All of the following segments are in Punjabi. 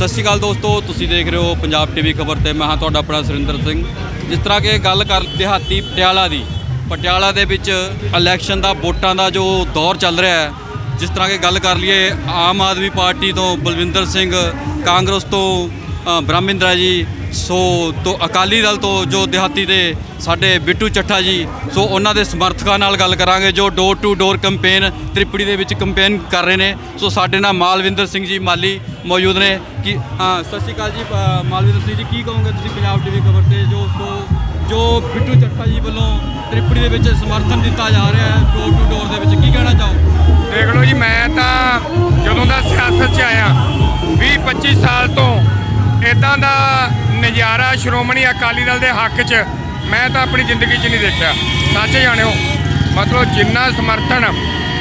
ਸਤਿ ਸ਼੍ਰੀ ਅਕਾਲ ਦੋਸਤੋ, ਤੁਸੀਂ ਦੇਖ ਰਹੇ ਹੋ ਪੰਜਾਬ ਟੀਵੀ ਖਬਰ ਤੇ ਮੈਂ ਹਾਂ ਤੁਹਾਡਾ ਆਪਣਾ ਸੁਰਿੰਦਰ ਸਿੰਘ। ਜਿਸ ਤਰ੍ਹਾਂ ਕਿ ਗੱਲ ਕਰ ਦਿਹਾਤੀ ਪਟਿਆਲਾ ਦੀ, ਪਟਿਆਲਾ ਦੇ ਵਿੱਚ ਇਲੈਕਸ਼ਨ ਦਾ ਵੋਟਾਂ ਦਾ ਜੋ ਦੌਰ ਚੱਲ ਰਿਹਾ ਹੈ, ਜਿਸ ਤਰ੍ਹਾਂ ਕਿ ਗੱਲ ਕਰ ਲਈਏ ਆਮ ਆਦਮੀ ਪਾਰਟੀ ਤੋਂ ਬਲਵਿੰਦਰ ਸਿੰਘ, ਕਾਂਗਰਸ ਤੋਂ ਬ੍ਰਹਮਿੰਦਰਾ ਜੀ, ਸੋ ਤੋਂ ਅਕਾਲੀ ਦਲ ਤੋਂ ਜੋ ਦਿਹਾਤੀ ਦੇ ਸਾਡੇ ਬਿੱਟੂ ਚੱਠਾ ਜੀ, ਸੋ ਉਹਨਾਂ ਦੇ ਸਮਰਥਕਾਂ ਨਾਲ ਗੱਲ ਕਰਾਂਗੇ, ਜੋ ਡੋਰ ਟੂ ਡੋਰ ਕੈਂਪੇਨ ਤ੍ਰਿਪੜੀ ਦੇ ਵਿੱਚ ਕੈਂਪੇਨ ਕਰ ਰਹੇ ਨੇ। ਸੋ ਸਾਡੇ ਨਾਲ ਮਾਲਵਿੰਦਰ ਸਿੰਘ ਜੀ ਮਾਲੀ ਮੌਜੂਦ ਨੇ ਕਿ ਹਾਂ ਸਤਿ ਸ਼੍ਰੀ ਅਕਾਲ ਜੀ ਮਾਲਵਿੰਦਰ ਸਿੰਘ ਜੀ, ਕੀ ਕਹੋਗੇ ਤੁਸੀਂ ਪੰਜਾਬ ਟੀਵੀ ਖਬਰ ਤੇ, ਜੋ ਸੋ, ਜੋ ਬਿੱਟੂ ਚੱਠਾ ਜੀ ਵੱਲੋਂ ਤ੍ਰਿਪੜੀ ਦੇ ਵਿੱਚ ਸਮਰਥਨ ਦਿੱਤਾ ਜਾ ਰਿਹਾ ਹੈ ਡੋਰ ਟੂ ਡੋਰ ਦੇ ਵਿੱਚ, ਕੀ ਕਹਿਣਾ ਚਾਹੋ ਦੇਖ ਲਓ ਜੀ, ਮੈਂ ਤਾਂ ਜਦੋਂ ਦਾ ਸਿਆਸਤ 'ਚ ਆਇਆ 20 25 ਸਾਲ ਤੋਂ ਇਦਾਂ ਦਾ ਨਜ਼ਾਰਾ ਸ਼੍ਰੋਮਣੀ ਅਕਾਲੀ ਦਲ ਦੇ ਹੱਕ 'ਚ ਮੈਂ ਤਾਂ ਆਪਣੀ ਜ਼ਿੰਦਗੀ 'ਚ ਨਹੀਂ ਦੇਖਿਆ। ਸੱਚ ਜਾਣਿਓ, ਮਤਲਬ ਜਿੰਨਾ ਸਮਰਥਨ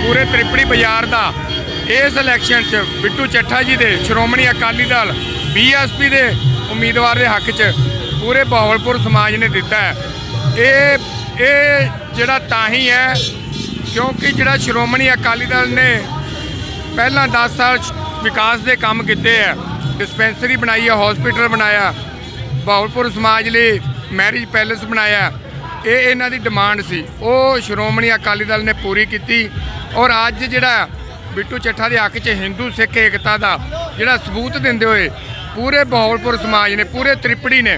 ਪੂਰੇ ਤ੍ਰਿਪੜੀ ਬਾਜ਼ਾਰ ਦਾ ਇਸ ਇਲੈਕਸ਼ਨ 'ਚ ਬਿੱਟੂ ਚੱਠਾ ਜੀ ਦੇ, ਸ਼੍ਰੋਮਣੀ ਅਕਾਲੀ ਦਲ, ਬੀਐਸਪੀ ਦੇ ਉਮੀਦਵਾਰ ਦੇ ਹੱਕ 'ਚ ਪੂਰੇ ਬਹਾਵਲਪੁਰ ਸਮਾਜ ਨੇ ਦਿੱਤਾ ਹੈ। ਇਹ ਇਹ ਜਿਹੜਾ ਤਾਂ ਹੀ ਹੈ, ਕਿਉਂਕਿ ਜਿਹੜਾ ਸ਼੍ਰੋਮਣੀ ਅਕਾਲੀ ਦਲ ਨੇ ਪਹਿਲਾਂ 10 ਸਾਲ ਵਿਕਾਸ ਦੇ ਕੰਮ ਕੀਤੇ ਆ ਡਿਸਪੈਂਸਰੀ ਬਣਾਈ ਆ ਹਸਪੀਟਲ ਬਣਾਇਆ ਬਾਹਲਪੁਰ ਸਮਾਜ ਲਈ ਮੈਰਿਜ ਪੈਲੇਸ ਬਣਾਇਆ। ਇਹ ਇਹਨਾਂ ਦੀ ਡਿਮਾਂਡ ਸੀ। ਉਹ ਸ਼੍ਰੋਮਣੀ ਅਕਾਲੀ ਦਲ ਨੇ ਪੂਰੀ ਕੀਤੀ ਔਰ ਅੱਜ ਜਿਹੜਾ ਬਿੱਟੂ ਚੱਠਾ ਦੇ ਹੱਕ 'ਚ ਹਿੰਦੂ, ਸਿੱਖ ਏਕਤਾ ਦਾ ਜਿਹੜਾ ਸਬੂਤ ਦਿੰਦੇ ਹੋਏ ਪੂਰੇ ਬਾਹਲਪੁਰ ਸਮਾਜ ਨੇ, ਪੂਰੇ ਤ੍ਰਿਪੜੀ ਨੇ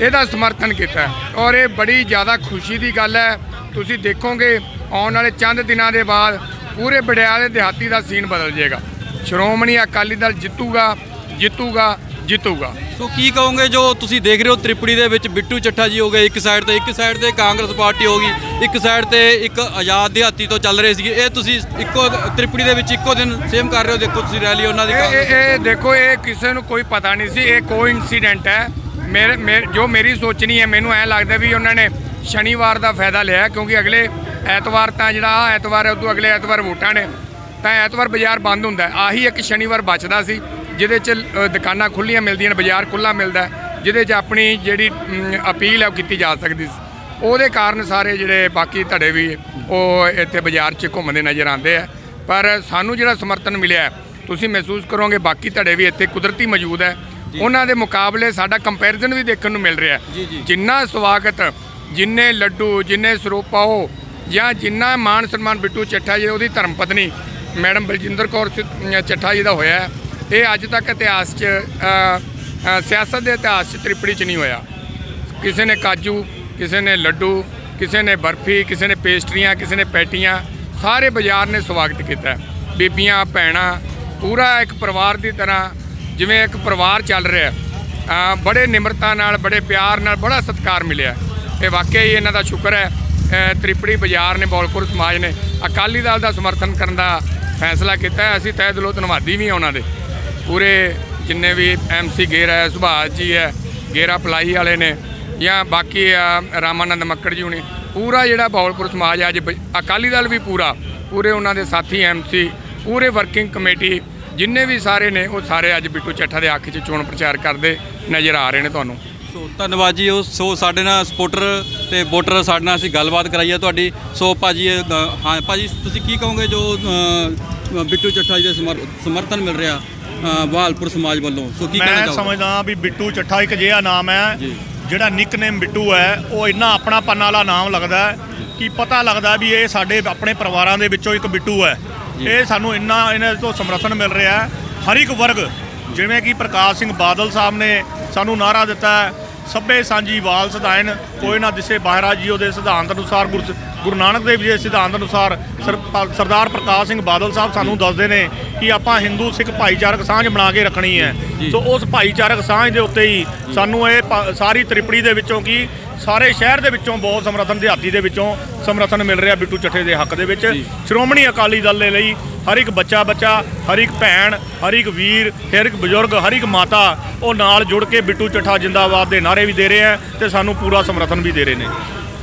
ਇਹਦਾ ਸਮਰਥਨ ਕੀਤਾ। ਔਰ ਇਹ ਬੜੀ ਜ਼ਿਆਦਾ ਖੁਸ਼ੀ ਦੀ ਗੱਲ ਹੈ। ਤੁਸੀਂ ਦੇਖੋਗੇ, ਆਉਣ ਵਾਲੇ ਚੰਦ ਦਿਨਾਂ ਦੇ ਬਾਅਦ ਪੂਰੇ ਬੜਿਆਲੇ ਦਿਹਾਤੀ ਦਾ ਸੀਨ ਬਦਲ ਜਾਏਗਾ। ਸ਼੍ਰੋਮਣੀ ਅਕਾਲੀ ਦਲ ਜਿੱਤੂਗਾ ਜਿੱਤੂਗਾ ਜਿੱਤੂਗਾ। ਸੋ ਕੀ ਕਹੋਗੇ ਜੋ ਤੁਸੀਂ ਦੇਖ ਰਹੇ ਹੋ ਤ੍ਰਿਪੜੀ ਦੇ ਵਿੱਚ ਬਿੱਟੂ ਚੱਠਾ ਜੀ ਹੋ ਗਏ ਇੱਕ ਸਾਈਡ ਤੇ ਇੱਕ ਸਾਈਡ ਤੇ ਕਾਂਗਰਸ ਪਾਰਟੀ ਹੋ ਗਈ ਇੱਕ ਸਾਈਡ ਤੇ ਇੱਕ ਆਜ਼ਾਦ ਦਿਹਾਤੀ ਤੋਂ ਚੱਲ ਰਹੇ ਸੀਗੇ। ਇਹ ਤੁਸੀਂ ਇੱਕੋ ਤ੍ਰਿਪੜੀ ਦੇ ਵਿੱਚ ਇੱਕੋ ਦਿਨ ਸੇਮ ਕਰ ਰਹੇ ਹੋ ਦੇਖੋ ਤੁਸੀਂ ਰੈਲੀ ਉਹਨਾਂ ਦੀ ਇਹ ਇਹ ਦੇਖੋ ਇਹ ਕਿਸੇ ਨੂੰ ਕੋਈ ਪਤਾ ਨਹੀਂ ਸੀ ਇਹ ਕੋ ਇਨਸੀਡੈਂਟ ਹੈ। ਮੇਰੇ ਜੋ ਮੇਰੀ ਸੋਚਣੀ ਹੈ ਮੈਨੂੰ ਐ ਲੱਗਦਾ ਵੀ ਉਹਨਾਂ ਨੇ ਸ਼ਨੀਵਾਰ ਦਾ ਫਾਇਦਾ ਲਿਆ ਕਿਉਂਕਿ ਅਗਲੇ ਐਤਵਾਰ ਤਾਂ ਜਿਹੜਾ ਐਤਵਾਰ ਹੈ ਉਦੋਂ ਅਗਲੇ ਐਤਵਾਰ ਵੋਟਾਂ ਨੇ। ਤਾਂ ਐਤਵਾਰ ਬਾਜ਼ਾਰ ਬੰਦ ਹੁੰਦਾ। ਆਹੀ ਇੱਕ ਸ਼ਨੀਵਾਰ ਬਚਦਾ ਸੀ ਜਿਹਦੇ 'ਚ ਦੁਕਾਨਾਂ ਖੁੱਲੀਆਂ ਮਿਲਦੀਆਂ ਨੇ ਬਾਜ਼ਾਰ ਖੁੱਲਾ ਮਿਲਦਾ ਜਿਹਦੇ 'ਚ ਆਪਣੀ ਜਿਹੜੀ ਅਪੀਲ ਹੈ ਉਹ ਕੀਤੀ ਜਾ ਸਕਦੀ ਸੀ। ਉਹਦੇ ਕਾਰਨ ਸਾਰੇ ਜਿਹੜੇ ਬਾਕੀ ਧੜੇ ਵੀ ਉਹ ਇੱਥੇ ਬਾਜ਼ਾਰ 'ਚ ਘੁੰਮਦੇ ਨਜ਼ਰ ਆਉਂਦੇ ਆ। ਪਰ ਸਾਨੂੰ ਜਿਹੜਾ ਸਮਰਥਨ ਮਿਲਿਆ ਤੁਸੀਂ ਮਹਿਸੂਸ ਕਰੋਗੇ ਬਾਕੀ ਧੜੇ ਵੀ ਇੱਥੇ ਕੁਦਰਤੀ ਮੌਜੂਦ ਹੈ। ਉਹਨਾਂ ਦੇ ਮੁਕਾਬਲੇ ਸਾਡਾ ਕੰਪੈਰੀਜ਼ਨ ਵੀ ਦੇਖਣ ਨੂੰ ਮਿਲ ਰਿਹਾ। ਜਿੰਨਾ ਸਵਾਗਤ ਜਿੰਨੇ ਲੱਡੂ ਜਿੰਨੇ ਸਰੋਪਾਓ ਜਾਂ ਜਿੰਨਾ ਮਾਣ ਸਨਮਾਨ ਬਿੱਟੂ ਚੱਠਾ ਜੀ ਉਹਦੀ ਧਰਮ ਪਤਨੀ ਮੈਡਮ ਬਲਜਿੰਦਰ ਕੌਰ ਸਿ- ਚੱਠਾ ਜੀ ਦਾ ਹੋਇਆ ਇਹ ਅੱਜ ਤੱਕ ਇਤਿਹਾਸ 'ਚ ਸਿਆਸਤ ਦੇ ਇਤਿਹਾਸ 'ਚ ਤ੍ਰਿਪੜੀ 'ਚ ਨਹੀਂ ਹੋਇਆ। ਕਿਸੇ ਨੇ ਕਾਜੂ, ਕਿਸੇ ਨੇ ਲੱਡੂ, ਕਿਸੇ ਨੇ ਬਰਫੀ, ਕਿਸੇ ਨੇ ਪੇਸਟਰੀਆਂ, ਕਿਸੇ ਨੇ ਪੈਟੀਆਂ, ਸਾਰੇ ਬਾਜ਼ਾਰ ਨੇ ਸਵਾਗਤ ਕੀਤਾ ਬੀਬੀਆਂ, ਭੈਣਾਂ, ਪੂਰਾ ਇੱਕ ਪਰਿਵਾਰ ਦੀ ਤਰ੍ਹਾਂ ਜਿਵੇਂ ਇੱਕ ਪਰਿਵਾਰ ਚੱਲ ਰਿਹਾ ਬੜੇ ਨਿਮਰਤਾ ਨਾਲ, ਬੜੇ ਪਿਆਰ ਨਾਲ, ਬੜਾ ਸਤਿਕਾਰ ਮਿਲਿਆ ਇਹ ਵਾਕਿਆ ਹੀ ਇਹਨਾਂ ਦਾ ਸ਼ੁਕਰ ਹੈ ਤ੍ਰਿਪੜੀ ਬਾਜ਼ਾਰ ਨੇ, ਬੌਲਪੁਰ ਸਮਾਜ ਨੇ ਅਕਾਲੀ ਦਲ ਦਾ ਸਮਰਥਨ ਕਰਨ ਦਾ ਫੈਸਲਾ ਕੀਤਾ ਅਸੀਂ ਤਹਿ ਦਿਲੋਂ ਧੰਨਵਾਦੀ ਵੀ ਹਾਂ ਉਹਨਾਂ ਦੇ। ਪੂਰੇ ਜਿੰਨੇ ਵੀ ਐਮਸੀ ਗੇਰਾ ਹੈ ਸੁਭਾਸ਼ ਜੀ ਹੈ ਗੇਰਾ ਪਲਾਈ ਵਾਲੇ ਨੇ ਜਾਂ ਬਾਕੀ ਆ, ਰਾਮਾਨੰਦ ਮੱਕੜ ਜੀ ਹੁਣੇ ਪੂਰਾ ਜਿਹੜਾ ਬੌਲਪੁਰ ਸਮਾਜ ਅੱਜ ਬ- ਅਕਾਲੀ ਦਲ ਵੀ ਪੂਰਾ ਪੂਰੇ ਉਹਨਾਂ ਦੇ ਸਾਥੀ ਐਮਸੀ ਪੂਰੇ ਵਰਕਿੰਗ ਕਮੇਟੀ ਜਿੰਨੇ ਵੀ ਸਾਰੇ ਨੇ ਉਹ ਸਾਰੇ ਅੱਜ ਬਿੱਟੂ ਚੱਠਾ ਦੇ ਅੱਖ 'ਚ ਚੋਣ ਪ੍ਰਚਾਰ ਕਰਦੇ ਨਜ਼ਰ ਆ ਰਹੇ ਨੇ ਤੁਹਾਨੂੰ। ਸੋ ਧੰਨਵਾਦ ਜੀ ਉਹ ਸੋ ਸਾਡੇ ਨਾਲ ਸਪੋਰਟਰ ਤੇ ਵੋਟਰ ਸਾਡੇ ਨਾਲ ਅਸੀਂ ਗੱਲਬਾਤ ਕਰਾਈ ਹੈ ਤੁਹਾਡੀ। ਸੋ ਭਾਜੀ ਇਹ, ਅ, ਹਾਂ ਭਾਜੀ ਤੁਸੀਂ ਕੀ ਕਹੋਗੇ ਜੋ ਬਿੱਟੂ ਚੱਠਾ ਜੀ ਦੇ ਸਮਰ- ਸਮਰਥਨ ਮਿਲ ਰਿਹਾ ਬਹਾਲਪੁਰ ਸਮਾਜ ਵੱਲੋਂ ਸੋ ਕੀ ਕਹਿਣਾ ਮੈਂ ਚਾਹੋਗੇ ਸਮਝਦਾ ਵੀ ਬਿੱਟੂ ਚੱਠਾ ਇੱਕ ਅਜਿਹਾ ਨਾਮ ਹੈ। ਜਿਹੜਾ ਨਿਕਨੇਮ ਬਿੱਟੂ ਹੈ ਉਹ ਇੰਨਾ ਆਪਣਾ ਪੰਨ ਵਾਲਾ ਨਾਮ ਲੱਗਦਾ ਹੈ ਕਿ ਪਤਾ ਲੱਗਦਾ ਵੀ ਇਹ ਸਾਡੇ ਆਪਣੇ ਪਰਿਵਾਰਾਂ ਦੇ ਵਿੱਚੋਂ ਇੱਕ ਬਿੱਟੂ ਹੈ। ਇਹ ਸਾਨੂੰ ਇੰਨਾ ਇਹਨਾਂ ਤੋਂ ਸਮਰਥਨ ਮਿਲ ਰਿਹਾ ਹੈ ਹਰ ਇੱਕ ਵਰਗ ਜਿਵੇਂ ਕਿ ਪ੍ਰਕਾਸ਼ ਸਿੰਘ ਬਾਦਲ ਸਾਹਿਬ ਨੇ ਸਾਨੂੰ ਨਾਰਾ ਦਿੱਤਾ ਸਭੇ ਸਾਂਝੀ ਵਾਲ ਸਦਾਇਨ ਕੋਈ ਨਾ ਦਿਸੇ ਬਾਹਰਾ ਜੀਓ ਦੇ ਸਿਧਾਂਤ ਅਨੁਸਾਰ ਗੁਰ ਨਾਨਕ ਦੇਵ ਜੀ ਦੇ ਸਿਧਾਂਤ ਅਨੁਸਾਰ ਸਰਦਾਰ ਪ੍ਰਕਾਸ਼ ਸਿੰਘ ਬਾਦਲ ਸਾਹਿਬ ਸਾਨੂੰ ਦੱਸਦੇ ਨੇ ਕਿ ਆਪਾਂ ਹਿੰਦੂ ਸਿੱਖ ਭਾਈਚਾਰਕ ਸਾਂਝ ਬਣਾ ਕੇ ਰੱਖਣੀ ਹੈ। ਸੋ ਉਸ ਭਾਈਚਾਰਕ ਸਾਂਝ ਦੇ ਉੱਤੇ ਹੀ ਸਾਨੂੰ ਇਹ ਸਾਰੀ ਤ੍ਰਿਪੜੀ ਦੇ ਵਿੱਚੋਂ ਕੀ ਸਾਰੇ ਸ਼ਹਿਰ ਦੇ ਵਿੱਚੋਂ ਬਹੁਤ ਸਮਰਥਨ ਦਿਹਾਤੀ ਦੇ ਵਿੱਚੋਂ ਸਮਰਥਨ ਮਿਲ ਰਿਹਾ ਬਿੱਟੂ ਚੱਠੇ ਦੇ ਹੱਕ ਦੇ ਵਿੱਚ। ਸ਼੍ਰੋਮਣੀ ਅਕਾਲੀ ਦਲ ਦੇ ਲਈ ਹਰ ਇੱਕ ਬੱਚਾ ਬੱਚਾ ਹਰ ਇੱਕ ਭੈਣ ਹਰ ਇੱਕ ਵੀਰ ਹਰ ਇੱਕ ਬਜ਼ੁਰਗ ਹਰ ਇੱਕ ਮਾਤਾ ਉਹ ਨਾਲ ਜੁੜ ਕੇ ਬਿੱਟੂ ਚੱਠਾ ਜਿੰਦਾਬਾਦ ਦੇ ਨਾਰੇ ਵੀ ਦੇ ਰਹੇ ਆ ਤੇ ਸਾਨੂੰ ਪੂਰਾ ਸਮਰਥਨ ਵੀ ਦੇ ਰਹੇ ਨੇ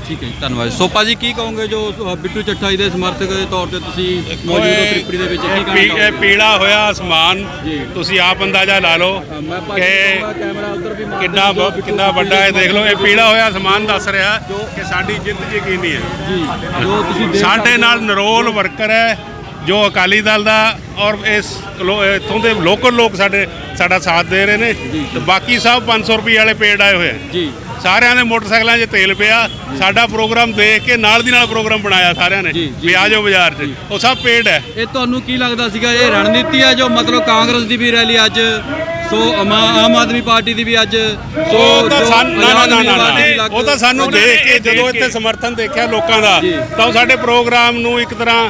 ਠੀਕ ਹੈ ਜੀ ਧੰਨਵਾਦ। ਸੋ ਭਾਜੀ ਕੀ ਕਹੋਗੇ ਜੋ ਅ, ਬਿੱਟੂ ਚੱਠਾ ਜੀ ਦੇ ਸਮਰਥਕ ਦੇ ਤੌਰ ਤੇ ਤੁਸੀਂ ਮੌਜੂਦ ਹੋ ਤ੍ਰਿਪੜੀ ਦੇ ਵਿੱਚ ਕੀ ਇਹ ਕਹਿਣਾ ਪੀ- ਇਹ ਚਾਹੋਗੇ? ਪੀਲਾ ਹੋਇਆ ਅਸਮਾਨ ਜੀ। ਤੁਸੀਂ ਆਪ ਅੰਦਾਜ਼ਾ ਲਾ ਲਓ ਅ, ਮੈਂ ਭਾਜੀ ਕਿ ਕਹੂੰਗਾ ਕੈਮਰਾ ਉੱਧਰ ਵੀ ਮਾਰ ਕਿੰਨਾ ਦਿਓ, ਬ- ਬਿੱਟੂ ਕਿੰਨਾ ਚੱਠਾ ਵੱਡਾ ਹੈ ਜੀ ਦੇਖ ਲਓ ਇਹ ਪੀਲਾ ਹੋਇਆ ਅਸਮਾਨ ਦੱਸ ਰਿਹਾ ਕਿ ਸਾਡੀ ਜਿੱਤ ਯਕੀਨੀ ਹੈ। ਜੀ ਜੋ ਤੁਸੀਂ ਦੇਖ ਸਾਡੇ। ਨਾਲ ਨਰੋਲ ਵਰਕਰ ਹੈ ਜੋ ਅਕਾਲੀ ਦਲ ਦਾ ਔਰ ਇਸ ਲੋ- ਇੱਥੋਂ ਦੇ ਲੋਕਲ ਲੋਕ ਸਾਡੇ ਸਾਡਾ ਸਾਥ ਦੇ ਰਹੇ ਨੇ। ਤੇ ਬਾਕੀ ਸਭ 500 ਰੁਪਏ ਵਾਲੇ ਪੇਡ ਆਏ ਹੋਏ ਜੀ। ਸਾਰਿਆਂ ਦੇ ਮੋਟਰਸਾਈਕਲਾਂ 'ਚ ਤੇਲ ਪਿਆ। ਸਾਡਾ ਪ੍ਰੋਗਰਾਮ ਦੇਖ ਕੇ ਨਾਲ ਦੀ ਨਾਲ ਪ੍ਰੋਗਰਾਮ ਬਣਾਇਆ ਸਾਰਿਆਂ ਨੇ। ਵੀ ਆ ਜਾਓ ਬਾਜ਼ਾਰ 'ਚ। ਉਹ ਸਭ ਪੇਡ ਹੈ। ਇਹ ਤੁਹਾਨੂੰ ਕੀ ਲੱਗਦਾ ਸੀਗਾ? ਇਹ ਰਣਨੀਤੀ ਹੈ ਜੋ ਮਤਲਬ ਕਾਂਗਰਸ ਦੀ ਵੀ ਰੈਲੀ ਅੱਜ ਸੋ ਆਮਾ- ਆਦਮੀ ਪਾਰਟੀ ਦੀ ਵੀ ਅੱਜ ਸੋ ਉਹ ਤਾਂ ਸਾਨੂੰ ਨਾ ਨਾ ਨਾ ਉਹ ਤਾਂ ਸਾਨੂੰ ਦੇਖ ਕੇ ਜਦੋਂ ਇੱਥੇ ਸਮਰਥਨ ਦੇਖਿਆ ਲੋਕਾਂ ਦਾ। ਤਾਂ ਉਹ ਸਾਡੇ ਪ੍ਰੋਗਰਾਮ ਨੂੰ ਇੱਕ ਤਰ੍ਹਾਂ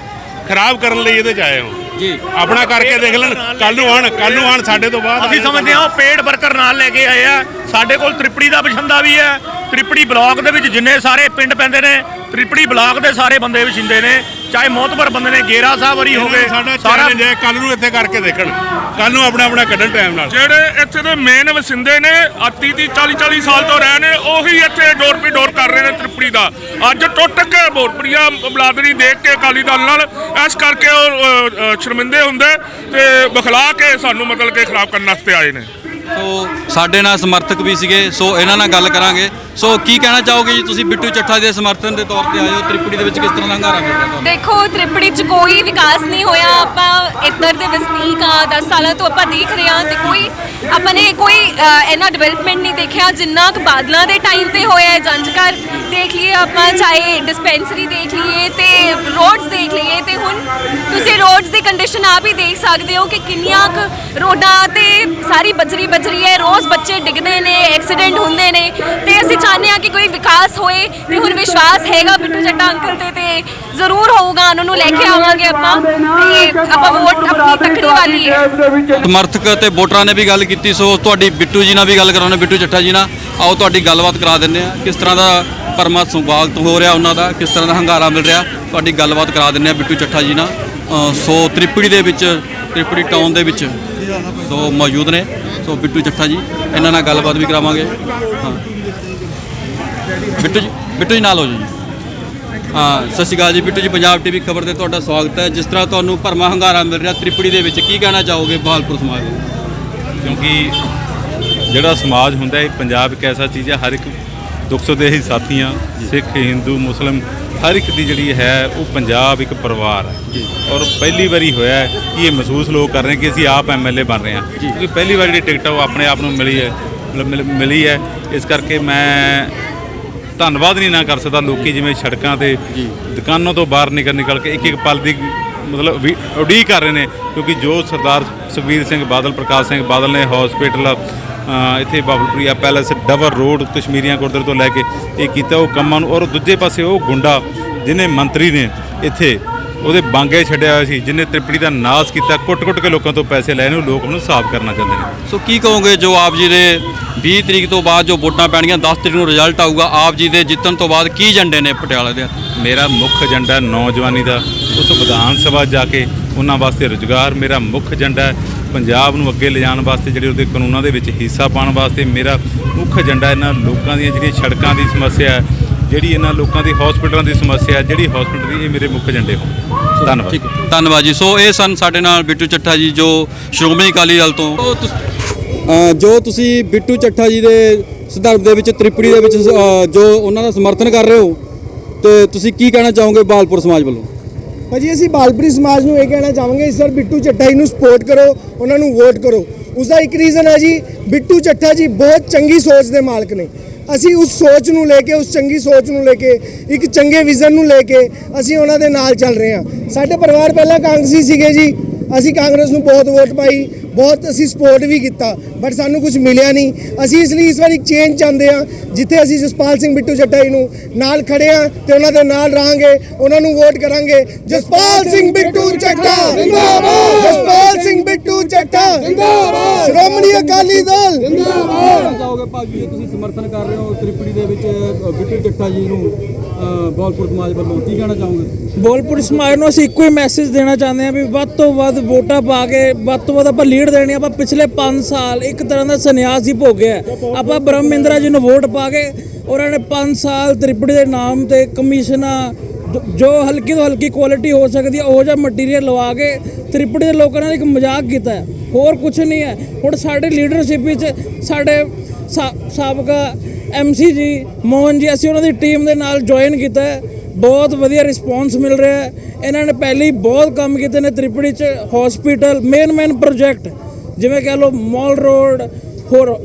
ਖਰਾਬ ਕਰਨ ਲਈ ਇਹਦੇ ਚ ਆਏ ਹੋ। ਜੀ। ਆਪਣਾ ਕਰਕੇ ਦੇਖ ਲੈਣ। ਕੱਲ ਨੂੰ ਆਣ ਕੱਲ ਨੂੰ ਆਣ ਸਾਡੇ ਤੋਂ ਬਾਅਦ। ਅਸੀਂ ਸਮਝਦੇ ਹਾਂ ਉਹ ਪੇਡ ਵਰਕਰ ਨਾਲ ਲੈ ਕੇ ਆਏ ਆ। ਸਾਡੇ ਕੋਲ ਤ੍ਰਿਪੜੀ ਦਾ ਬਛਿੰਦਾ ਵੀ ਹੈ। ਤ੍ਰਿਪੜੀ ਬਲਾਕ ਦੇ ਵਿੱਚ ਜਿੰਨੇ ਸਾਰੇ ਪਿੰਡ ਪੈਂਦੇ ਨੇ, ਤ੍ਰਿਪੜੀ ਬਲਾਕ ਦੇ ਸਾਰੇ ਬੰਦੇ ਬਛਿੰਦੇ ਨੇ। ਚਾਹੇ ਮੋਤਬਰ ਬੰਦੇ ਨੇ ਗੇਰਾ ਸਾਹਿਬ ਵਰੀ ਹੋ ਗਏ ਸਾਡਾ ਸਾਰਾ ਚੈਲੰਜ ਹੈ ਕੱਲ ਨੂੰ ਇੱਥੇ ਕਰਕੇ ਦੇਖਣ। ਕੱਲ ਨੂੰ ਆਪਣਾ ਆਪਣਾ ਕੱਢਣ ਟਾਈਮ ਨਾਲ। ਜਿਹੜੇ ਇੱਥੇ ਦੇ ਮੇਨ ਵਸਿੰਦੇ ਨੇ 30 30 40 40 ਸਾਲ ਤੋਂ ਰਹੇ ਨੇ ਉਹੀ ਇੱਥੇ ਡੋਰ ਪੀ ਡੋਰ ਕਰ ਰਹੇ ਨੇ ਤ੍ਰਿਪੜੀ ਦਾ। ਅੱਜ ਟੁੱਟ ਕੇ ਬੋਰਪੜੀਆ ਬਲਾਦਰੀ ਦੇਖ ਕੇ ਅਕਾਲੀ ਦਲ ਨਾਲ ਇਸ ਕਰਕੇ ਉਹ ਸ਼ਰਮਿੰਦੇ ਹੁੰਦੇ ਤੇ ਬਖਲਾ ਕੇ ਸਾਨੂੰ ਮਤਲਬ ਕਿ ਖਰਾਬ ਕਰਨ ਵਾਸਤੇ ਆਏ ਨੇ। ਸੋ ਸਾਡੇ ਨਾਲ ਸਮਰਥਕ ਵੀ ਸੀਗੇ ਸੋ ਇਹਨਾਂ ਨਾਲ ਗੱਲ ਕਰਾਂਗੇ। ਸੋ ਕੀ ਕਹਿਣਾ ਚਾਹੋਗੇ ਜੀ ਤੁਸੀਂ ਬਿੱਟੂ ਚੱਠਾ ਦੇ ਸਮਰਥਨ ਦੇ ਤੌਰ ਤੇ ਆਏ ਹੋ? ਤ੍ਰਿਪੜੀ ਦੇ ਵਿੱਚ ਕਿਸ ਤਰ੍ਹਾਂ ਦਾ ਹੰਗਾਰਾ ਮਿਲ ਰਿਹਾ ਤੁਹਾਨੂੰ? ਦੇਖੋ ਤ੍ਰਿਪੜੀ ਚ ਕੋਈ ਵਿਕਾਸ ਨਹੀਂ ਹੋਇਆ। ਆਪਾਂ ਇੱਧਰ ਦੇ ਵਸਨੀਕ ਆ 10 ਸਾਲਾਂ ਤੋਂ ਆਪਾਂ ਦੇਖ ਰਹੇ ਹਾਂ ਤੇ ਕੋਈ ਆਪਾਂ ਨੇ ਕੋਈ ਅ, ਇੰਨਾ ਡਿਵੈਲਪਮੈਂਟ ਨਹੀਂ ਦੇਖਿਆ। ਜਿੰਨਾ ਕੁ ਬਾਦਲਾਂ ਦੇ ਟਾਈਮ ਤੇ ਹੋਇਆ ਹੈ ਜੰਜ ਘਰ ਦੇਖ ਲਈਏ ਆਪਾਂ ਚਾਹੇ ਡਿਸਪੈਂਸਰੀ ਦੇਖ ਲਈਏ ਤੇ ਰੋਡਸ ਦੇਖ ਲਈਏ ਤੇ ਹੁਣ ਤੁਸੀਂ ਰੋਡਸ ਦੀ ਕੰਡੀਸ਼ਨ ਆਪ ਹੀ ਦੇਖ ਸਕਦੇ ਹੋ ਕਿ ਕਿੰਨੀਆਂ ਕੁ ਰੋਡਾਂ ਸਾਰੀ ਬਜਰੀ ਬਜਰੀ ਹੈ, ਰੋਜ਼ ਬੱਚੇ ਡਿੱਗਦੇ ਨੇ ਐਕਸੀਡੈਂਟ ਹੁੰਦੇ ਨੇ, ਤੇ ਅਸੀਂ ਚਾਹੁੰਦੇ ਹਾਂ ਕਿ ਕੋਈ ਵਿਕਾਸ ਹੋਏ, ਤੇ ਹੁਣ ਵਿਸ਼ਵਾਸ ਹੈਗਾ ਬਿੱਟੂ ਚੱਟਾ ਅੰਕਲ ਤੇ ਤੇ ਜ਼ਰੂਰ ਹੋਊਗਾ, ਉਹਨਾਂ ਨੂੰ ਲੈ ਕੇ ਆਵਾਂਗੇ ਆਪਾਂ, ਤੇ ਆਪਾਂ ਵੋਟ ਆਪਣੀ ਤਕੜੀ ਵਾਲੀ ਹੈ। ਸਮਰਥਕ ਤੇ ਵੋਟਰਾਂ ਨੇ ਵੀ ਗੱਲ ਕੀਤੀ, ਸੋ ਤੁਹਾਡੀ ਬਿੱਟੂ ਜੀ ਨਾਲ ਵੀ ਗੱਲ ਕਰਾਉਣੇ ਬਿੱਟੂ ਚੱਠਾ ਜੀ ਨਾਲ। ਆਓ ਤੁਹਾਡੀ ਗੱਲਬਾਤ ਕਰਾ ਦਿੰਦੇ ਆ ਕਿਸ ਤਰ੍ਹਾਂ ਦਾ ਪਰਮਾ ਸੁਭਾਗਤ ਹੋ ਰਿਹਾ ਉਹਨਾਂ ਦਾ, ਕਿਸ ਤਰ੍ਹਾਂ ਦਾ ਹੰਗਾਰਾ ਮਿਲ ਰਿਹਾ, ਤੁਹਾਡੀ ਗੱਲਬਾਤ ਕਰਾ ਦਿੰਦੇ ਆ ਬਿੱਟੂ ਚੱਠਾ ਜੀ ਨਾਲ। ਸੋ ਤ੍ਰਿਪੜੀ ਦੇ ਵਿੱਚ ਤ੍ਰਿਪੜੀ ਟਾਊਨ ਦੇ ਵਿੱਚ ਸੋ ਮੌਜੂਦ ਨੇ। ਸੋ ਬਿੱਟੂ ਚੱਠਾ ਜੀ ਇਹਨਾਂ ਨਾਲ ਗੱਲਬਾਤ ਵੀ ਕਰਾਵਾਂਗੇ। ਹਾਂ। ਬਿੱਟੂ ਜੀ ਬਿੱਟੂ ਜੀ ਨਾਲ ਹੋ ਜੀ। ਹਾਂ ਸਤਿ ਸ਼੍ਰੀ ਅਕਾਲ ਜੀ। ਬਿੱਟੂ ਜੀ ਪੰਜਾਬ ਟੀਵੀ ਖਬਰ ਤੇ ਤੁਹਾਡਾ ਸਵਾਗਤ ਹੈ। ਜਿਸ ਤਰ੍ਹਾਂ ਤੁਹਾਨੂੰ ਭਰਮਾ ਹੰਗਾਰਾ ਮਿਲ ਰਿਹਾ ਤ੍ਰਿਪੜੀ ਦੇ ਵਿੱਚ ਕੀ ਕਹਿਣਾ ਚਾਹੋਗੇ ਬਹਾਲਪੁਰ ਸਮਾਜ ਦੇ ਕਿਉਂਕਿ ਜਿਹੜਾ ਸਮਾਜ ਹੁੰਦਾ ਹੈ ਪੰਜਾਬ ਇੱਕ ਐਸਾ ਚੀਜ਼ ਹੈ ਹਰ ਇੱਕ ਦੁੱਖ ਸੁੱਖ ਦੇ ਹੀ ਸਾਥੀਆਂ ਸਿੱਖ ਹਿੰਦੂ ਮੁਸਲਮ ਹਰ ਇੱਕ ਦੀ ਜਿਹੜੀ ਹੈ ਉਹ ਪੰਜਾਬ ਇੱਕ ਪਰਿਵਾਰ ਹੈ। ਔਰ ਪਹਿਲੀ ਵਾਰੀ ਹੋਇਆ ਕਿ ਇਹ ਮਹਿਸੂਸ ਲੋਕ ਕਰ ਰਹੇ ਕਿ ਅਸੀਂ ਆਪ ਐਮਐਲਏ ਬਣ ਰਹੇ ਹਾਂ। ਕਿਉਂਕਿ ਪਹਿਲੀ ਵਾਰ ਜਿਹੜੀ ਟਿਕਟ ਉਹ ਆਪਣੇ ਆਪ ਨੂੰ ਮਿਲੀ ਹੈ ਮਿਲ- ਹੈ। ਇਸ ਕਰਕੇ ਮੈਂ ਧੰਨਵਾਦ ਨਹੀਂ ਨਾ ਕਰ ਸਕਦਾ ਲੋਕੀ ਜਿਵੇਂ ਸੜਕਾਂ ਤੇ ਦੁਕਾਨਾਂ ਤੋਂ ਬਾਹਰ ਨਿਕਲ ਨਿਕਲ ਕੇ ਇੱਕ ਇੱਕ ਪਲ ਦੀ ਮਤਲਬ ਉਡੀਕ ਕਰ ਰਹੇ ਨੇ। ਕਿਉਂਕਿ ਜੋ ਸਰਦਾਰ ਸੁਖਬੀਰ ਸਿੰਘ ਬਾਦਲ ਪ੍ਰਕਾਸ਼ ਸਿੰਘ ਬਾਦਲ ਨੇ ਹਸਪੀਟਲ ਇੱਥੇ ਬਾਬਲਪੁਰੀਆ ਪੈਲੇਸ ਡਬਰ ਰੋਡ ਕਸ਼ਮੀਰੀਆਂ ਗੁਰਦੁਆਰੇ ਤੋਂ ਲੈ ਕੇ ਇਹ ਕੀਤਾ ਉਹ ਕੰਮਾਂ ਨੂੰ। ਔਰ ਦੂਜੇ ਪਾਸੇ ਉਹ ਗੁੰਡਾ ਜਿਹਨੇ ਮੰਤਰੀ ਨੇ ਇੱਥੇ ਉਹਦੇ ਬਾਂਗੇ ਛੱਡਿਆ ਹੋਇਆ ਸੀ ਜਿਹਨੇ ਤ੍ਰਿਪੜੀ ਦਾ ਨਾਸ ਕੀਤਾ ਕੁੱਟ-ਕੁੱਟ ਕੇ ਲੋਕਾਂ ਤੋਂ ਪੈਸੇ ਲੈ ਨੇ ਉਹ ਲੋਕ ਉਹਨੂੰ ਸਾਫ਼ ਕਰਨਾ ਚਾਹੁੰਦੇ ਨੇ। ਸੋ ਕੀ ਕਹੋਗੇ ਜੋ ਆਪ ਜੀ ਦੇ 20 ਤਰੀਕ ਤੋਂ ਬਾਅਦ ਜੋ ਵੋਟਾਂ ਪੈਣਗੀਆਂ 10 ਤਰੀਕ ਨੂੰ ਰਿਜ਼ਲਟ ਆਊਗਾ ਆਪ ਜੀ ਦੇ ਜਿੱਤਣ ਤੋਂ ਬਾਅਦ ਕੀ ਏਜੰਡੇ ਨੇ ਪਟਿਆਲੇ ਦੇ ਮੇਰਾ ਮੁੱਖ ਏਜੰਡਾ ਨੌਜਵਾਨੀ ਦਾ ਉਸ ਵਿਧਾਨ ਸਭਾ ਜਾ ਕੇ ਉਹਨਾਂ ਵਾਸਤੇ ਰੁਜ਼ਗਾਰ ਮੇਰਾ ਮੁੱਖ ਏਜੰਡਾ ਹੈ। ਪੰਜਾਬ ਨੂੰ ਅੱਗੇ ਲਿਜਾਣ ਵਾਸਤੇ ਜਿਹੜੇ ਉਹਦੇ ਕਾਨੂੰਨਾਂ ਦੇ ਵਿੱਚ ਹਿੱਸਾ ਪਾਉਣ ਵਾਸਤੇ ਮੇਰਾ ਮੁੱਖ ਏਜੰਡਾ ਇਹਨਾਂ ਲੋਕਾਂ ਦੀਆਂ ਜਿਹੜੀਆਂ ਸੜਕਾਂ ਦੀ ਸਮੱਸਿਆ ਹੈ ਜਿਹੜੀ ਇਹਨਾਂ ਲੋਕਾਂ ਦੀ ਹਸਪੀਟਲਾਂ ਦੀ ਸਮੱਸਿਆ ਹੈ ਜਿਹੜੀ ਹਸਪੀਟਲ ਦੀ ਇਹ ਮੇਰੇ ਮੁੱਖ ਏਜੰਡੇ ਹੋਣ। ਧੰਨਵਾਦ। ਧੰਨਵਾਦ ਜੀ। ਸੋ ਇਹ ਸਨ ਸਾਡੇ ਨਾਲ ਬਿੱਟੂ ਚੱਠਾ ਜੀ ਜੋ ਸ਼੍ਰੋਮਣੀ ਅਕਾਲੀ ਦਲ ਤੋਂ। ਜੋ ਤੁਸੀਂ ਬਿੱਟੂ ਚੱਠਾ ਜੀ ਦੇ ਸੰਦਰਭ ਦੇ ਵਿੱਚ ਤ੍ਰਿਪੜੀ ਦੇ ਵਿੱਚ ਜੋ ਉਹਨਾਂ ਦਾ ਸਮਰਥਨ ਕਰ ਰਹੇ ਹੋ ਤੇ ਤੁਸੀਂ ਕੀ ਕਹਿਣਾ ਚਾਹੋਗੇ ਬਾਲਪੁਰ ਸਮਾਜ ਵੱਲੋਂ? ਭਾਜੀ, ਅਸੀਂ ਬਾਲਪੁਰੀ ਸਮਾਜ ਨੂੰ ਇਹ ਕਹਿਣਾ ਚਾਹਾਂਗੇ ਸਰ ਬਿੱਟੂ ਚੱਠਾ ਜੀ ਨੂੰ ਸਪੋਰਟ ਕਰੋ, ਉਹਨਾਂ ਨੂੰ ਵੋਟ ਕਰੋ। ਉਸ ਦਾ ਇੱਕ ਰੀਜ਼ਨ ਹੈ ਜੀ, ਬਿੱਟੂ ਚੱਠਾ ਜੀ ਬਹੁਤ ਚੰਗੀ ਸੋਚ ਦੇ ਮਾਲਕ ਨੇ। ਅਸੀਂ ਉਸ ਸੋਚ ਨੂੰ ਲੈ ਕੇ, ਉਸ ਚੰਗੀ ਸੋਚ ਨੂੰ ਲੈ ਕੇ, ਇੱਕ ਚੰਗੇ ਵਿਜ਼ਨ ਨੂੰ ਲੈ ਕੇ ਅਸੀਂ ਉਹਨਾਂ ਦੇ ਨਾਲ ਚੱਲ ਰਹੇ ਹਾਂ। ਸਾਡੇ ਪਰਿਵਾਰ ਪਹਿਲਾਂ ਕਾਂਗਰਸੀ ਸੀਗੇ ਜੀ, ਅਸੀਂ ਕਾਂਗਰਸ ਨੂੰ ਬਹੁਤ ਵੋਟ ਪਾਈ, ਬਹੁਤ ਅਸੀਂ ਸਪੋਰਟ ਵੀ ਕੀਤਾ। ਬਟ ਸਾਨੂੰ ਕੁਝ ਮਿਲਿਆ ਨਹੀਂ। ਅਸੀਂ ਇਸ ਲਈ ਇਸ ਵਾਰ ਇੱਕ ਚੇਂਜ ਚਾਹੁੰਦੇ ਹਾਂ ਜਿੱਥੇ ਅਸੀਂ ਜਸਪਾਲ ਸਿੰਘ ਬਿੱਟੂ ਜੀ ਨੂੰ ਨਾਲ ਖੜੇ ਹਾਂ ਤੇ ਉਹਨਾਂ ਦੇ ਨਾਲ ਰਹਾਂਗੇ ਉਹਨਾਂ ਨੂੰ ਵੋਟ ਕਰਾਂਗੇ। ਜਸਪਾਲ ਸਿੰਘ ਬਿੱਟੂ ਚੱਠਾ ਜਿੰਦਾਬਾਦ। ਜਸਪਾਲ ਸਿੰਘ ਬਿੱਟੂ ਚੱਠਾ ਜਿੰਦਾਬਾਦ। ਸ਼੍ਰੋਮਣੀ ਅਕਾਲੀ ਦਲ। ਕਹਿਣਾ ਚਾਹੋਗੇ ਭਾਜੀ ਤੁਸੀਂ ਸਮਰਥਨ ਕਰ ਰਹੇ ਹੋ ਤ੍ਰਿਪੜੀ ਦੇ ਵਿੱਚ ਅ, ਬਿੱਟੂ ਚੱਠਾ ਜੀ ਨੂੰ ਅ, ਬਾਲਪੁਰ ਸਮਾਜ ਵੱਲੋਂ ਕੀ ਕਹਿਣਾ ਚਾਹੋਗੇ? ਬੋਲਪੁਰ ਸਮਾਜ ਨੂੰ ਅਸੀਂ ਇੱਕੋ ਹੀ ਮੈਸੇਜ ਦੇਣਾ ਚਾਹੁੰਦੇ ਹਾਂ ਵੀ ਵੱਧ ਤੋਂ ਵੱਧ ਵੋਟਾਂ ਪਾ ਕੇ ਵੱਧ ਤੋਂ ਵੱਧ ਆਪਾਂ ਲੀਡ ਦੇਣੀ ਆਪਾਂ ਪਿਛਲੇ 5 ਸਾਲ ਇੱਕ ਤਰ੍ਹਾਂ ਦਾ ਸੰਨਿਆਸ ਹੀ ਭੋਗਿਆ ਹੈ। ਆਪਾਂ ਬ੍ਰਹਮਿੰਦਰਾ ਜੀ ਨੂੰ ਵੋਟ ਪਾ ਕੇ ਉਹਨਾਂ ਨੇ 5 ਸਾਲ ਤ੍ਰਿਪੜੀ ਦੇ ਨਾਮ ਤੇ ਕਮਿਸ਼ਨਾਂ ਜੋ- ਹਲਕੀ ਤੋਂ ਹਲਕੀ ਕੁਆਲਿਟੀ ਹੋ ਸਕਦੀ ਹੈ, ਉਹ ਜਿਹਾ ਮਟੀਰੀਅਲ ਲਵਾ ਕੇ ਤ੍ਰਿਪੜੀ ਦੇ ਲੋਕਾਂ ਨਾਲ ਇੱਕ ਮਜ਼ਾਕ ਕੀਤਾ ਹੈ। ਹੋਰ ਕੁਝ ਨਹੀਂ ਹੈ। ਹੁਣ ਸਾਡੇ ਲੀਡਰਸ਼ਿਪ ਵਿੱਚ ਸਾਡੇ ਸਾ- ਸਾਬਕਾ ਐਮਸੀ ਜੀ, ਮੋਹਨ ਜੀ, ਅਸੀਂ ਉਹਨਾਂ ਦੀ ਟੀਮ ਦੇ ਨਾਲ ਜੁਆਇਨ ਕੀਤਾ ਹੈ। ਬਹੁਤ ਵਧੀਆ ਰਿਸਪੌਂਸ ਮਿਲ ਰਿਹਾ ਹੈ। ਇਹਨਾਂ ਨੇ ਪਹਿਲੇ ਹੀ ਬਹੁਤ ਕੰਮ ਕੀਤੇ ਨੇ ਤ੍ਰਿਪੜੀ ਚ। ਹਸਪੀਟਲ ਮੇਨ ਮੇਨ ਪ੍ਰੋਜੈਕਟ ਜਿਵੇਂ ਕਹਿ ਲਓ ਮਾਲ ਰੋਡ ਹੋਰ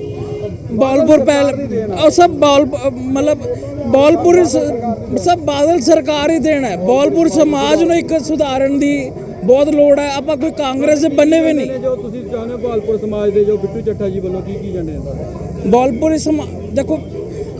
ਬਾਲਪੁਰ ਪਹਿਲ ਉਹ ਸਭ ਬਾਲ ਮਤਲਬ ਬਾਲਪੁਰ ਸਭ ਬਾਦਲ ਸਰਕਾਰ ਹੀ ਦੇਣਾ ਹੈ। ਬਾਲਪੁਰ ਸਮਾਜ ਨੂੰ ਇੱਕ ਸੁਧਾਰਨ ਦੀ ਬਹੁਤ ਲੋੜ ਹੈ। ਆਪਾਂ ਕੋਈ ਕਾਂਗਰਸ ਦੇ ਬੰਨੇ ਵੀ ਨਹੀਂ। ਜੋ ਤੁਸੀਂ ਚਾਹੁੰਦੇ ਹੋ ਭਾਲਪੁਰ ਸਮਾਜ ਦੇ ਜੋ ਬਿੱਟੂ ਚੱਠਾ ਜੀ ਵੱਲੋਂ ਕੀ ਕੀ ਏਜੰਡੇ ਨੇ ਬਾਲਪੁਰੀ ਸਮਾ ਦੇਖੋ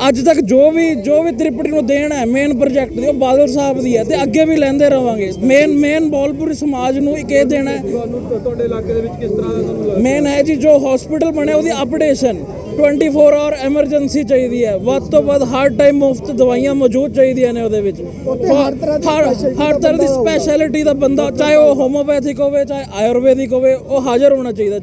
ਅੱਜ ਤੱਕ ਜੋ ਵੀ ਜੋ ਵੀ ਤ੍ਰਿਪੜੀ ਨੂੰ ਦੇਣ ਹੈ ਮੇਨ ਪ੍ਰੋਜੈਕਟ ਦੀ ਉਹ ਬਾਦਲ ਸਾਹਿਬ ਦੀ ਹੈ ਤੇ ਅੱਗੇ ਵੀ ਲੈਂਦੇ ਰਵਾਂਗੇ। ਮੇਨ ਮੇਨ ਬਾਲਪੁਰੀ ਸਮਾਜ ਨੂੰ ਇੱਕ ਇਹ ਦੇਣਾ ਹੈ। ਤੁਹਾਡੇ ਇਲਾਕੇ ਦੇ ਵਿੱਚ ਕਿਸ ਤਰ੍ਹਾਂ ਦਾ ਤੁਹਾਨੂੰ ਲੱਗਦਾ? ਮੇਨ ਹੈ ਜੀ ਜੋ ਹਸਪੀਟਲ ਬਣਿਆ ਉਹਦੀ ਅਪਡੇਸ਼ਨ 24 ਆਵਰ ਐਮਰਜੈਂਸੀ ਚਾਹੀਦੀ ਹੈ। ਵੱਧ ਤੋਂ ਵੱਧ ਹਰ ਟਾਈਮ ਮੁਫਤ ਦਵਾਈਆਂ ਮੌਜੂਦ ਚਾਹੀਦੀਆਂ ਨੇ ਉਹਦੇ ਵਿੱਚ। ਹਰ ਤਰ੍ਹਾਂ ਦੀ। ਸਪੈਸ਼ਲਿਟੀ ਦਾ ਬੰਦਾ ਚਾਹੇ ਉਹ ਹੋਮੋਪੈਥਿਕ ਹੋਵੇ ਚਾਹੇ ਆਯੁਰਵੈਦਿਕ ਹੋਵੇ ਉਹ ਹਾਜ਼ਰ ਹੋਣਾ ਚਾਹੀਦਾ।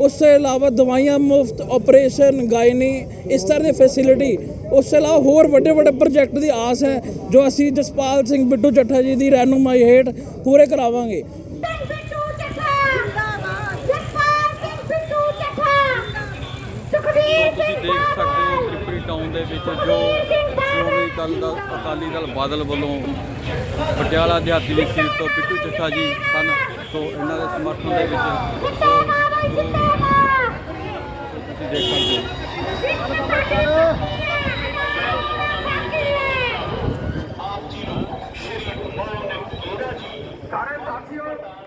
ਉਸ ਤੋਂ ਇਲਾਵਾ ਦਵਾਈਆਂ ਮੁਫਤ ਆਪਰੇਸ਼ਨ ਗਾਇਨੀ, ਇਸ ਤਰ੍ਹਾਂ ਦੀ ਫੈਸਿਲਿਟੀ ਉਸ ਤੋਂ ਇਲਾਵਾ ਹੋਰ ਵੱਡੇ ਵੱਡੇ ਪ੍ਰੋਜੈਕਟ ਦੀ ਆਸ ਹੈ, ਜੋ ਅਸੀਂ ਜਸਪਾਲ ਸਿੰਘ ਬਿੱਟੂ ਚੱਠਾ ਜੀ ਦੀ ਰਹਿਨੁਮਾਈ ਹੇਠ ਪੂਰੇ ਕਰਾਵਾਂਗੇ। ਤੁਸੀਂ ਦੇਖ ਸਕਦੇ ਹੋ ਤ੍ਰਿਪੜੀ ਟਾਊਨ ਦੇ ਵਿੱਚ ਜੋ ਸ਼੍ਰੋਮਣੀ ਅਕਾਲੀ ਦਲ ਅਕਾਲੀ। ਦਲ ਬਾਦਲ ਵੱਲੋਂ ਪਟਿਆਲਾ ਦਿਹਾਤੀ ਦੀ ਸੀਟ ਤੋਂ ਬਿੱਟੂ ਚੱਠਾ ਜੀ ਸਨ ਸੋ ਇਹਨਾਂ ਦੇ ਸਮਰਥਨ ਦੇ ਵਿੱਚ Got it, that's yours.